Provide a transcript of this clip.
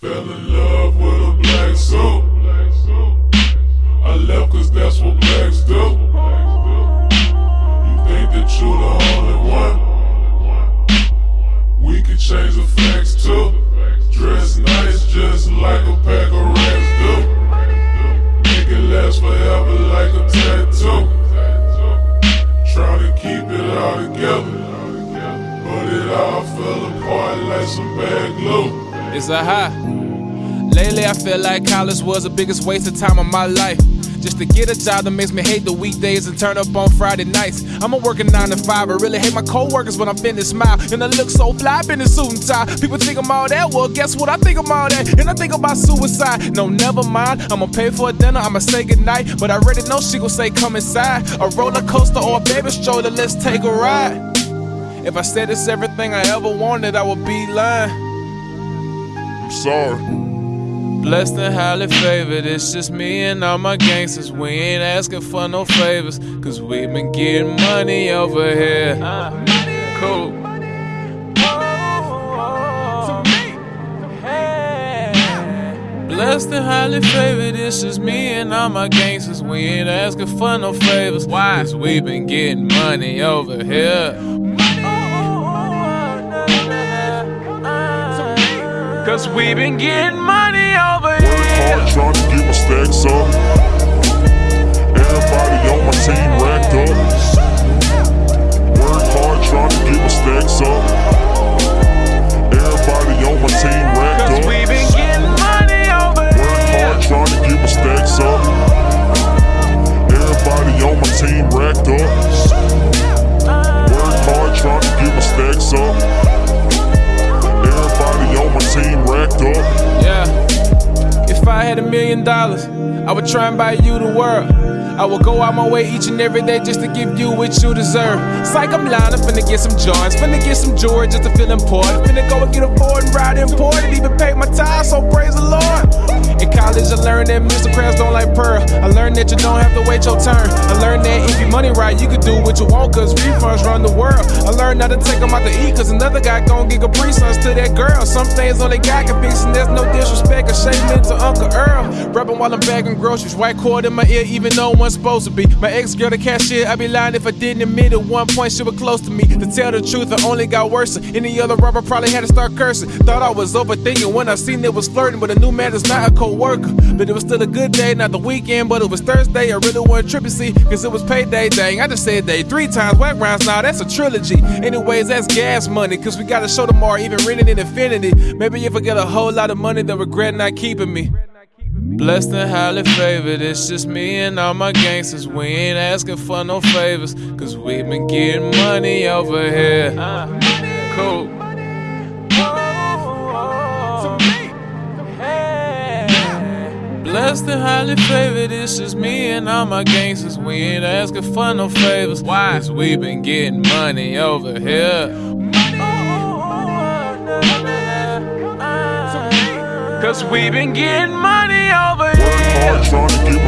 Fell in love with a black soap. I left cause that's what blacks do. You think that you the only one? We can change the facts too. Dress nice just like a pack of rats do. Make it last forever like a tattoo. Try to keep it all together. But it all fell apart like some bad glue. It's a high. Lately, I feel like college was the biggest waste of time of my life. Just to get a job that makes me hate the weekdays and turn up on Friday nights. I'm a working nine to five, I really hate my coworkers when I'm finished smile. And I look so fly, in a suit and tie. People think I'm all that, well, guess what? I think I'm all that. And I think about suicide. No, never mind. I'ma pay for a dinner, I'ma say goodnight. But I already know she gon' say come inside. A roller coaster or a baby stroller, let's take a ride. If I said it's everything I ever wanted, I would be lying. I'm sorry. Blessed and highly favored, it's just me and all my gangsters. We ain't asking for no favors, cause we been getting money over here. Uh, cool. Blessed and highly favored, it's just me and all my gangsters. We ain't asking for no favors. Why? Cause we been getting money over here. Cause we been getting money over Work hard here. trying to get my stacks up. Had a million dollars, I would try and buy you the world. I would go out my way each and every day just to give you what you deserve. It's like I'm lying, I'm finna get some joints, finna get some jewelry just to feel important. Finna go and get a board and ride imported, even pay my tithes, so praise the Lord. I learned that Mr. Krabs don't like pearl. I learned that you don't have to wait your turn. I learned that if you money right, you can do what you want, cause refunds run the world. I learned not to take them out to eat, cause another guy gon' give Capri Suns to that girl. Some things only God can fix, and there's no disrespect or shame to Uncle Earl. Rapping while I'm bagging groceries, white cord in my ear, even though one's supposed to be. My ex girl, the cashier, I'd be lying if I didn't admit at one point she was close to me. To tell the truth, it only got worse. Any other rapper probably had to start cursing. Thought I was overthinking when I seen it was flirting, but a new man is not a co worker. But it was still a good day, not the weekend, but it was Thursday. I really wasn't tripping, see, cause it was payday. Dang, I just said day three times. Whack rounds now, that's a trilogy. Anyways, that's gas money, cause we gotta show them more, even renting in Infiniti. Maybe if I get a whole lot of money, they'll regret not keeping me. Blessed and highly favored, it's just me and all my gangsters. We ain't asking for no favors, cause we been getting money over here. Uh, cool. Blessed and highly favored, it's just me and all my gangsters. We ain't asking for no favors. Why? Cause we been getting money over here. Money. Cause we been getting money over here.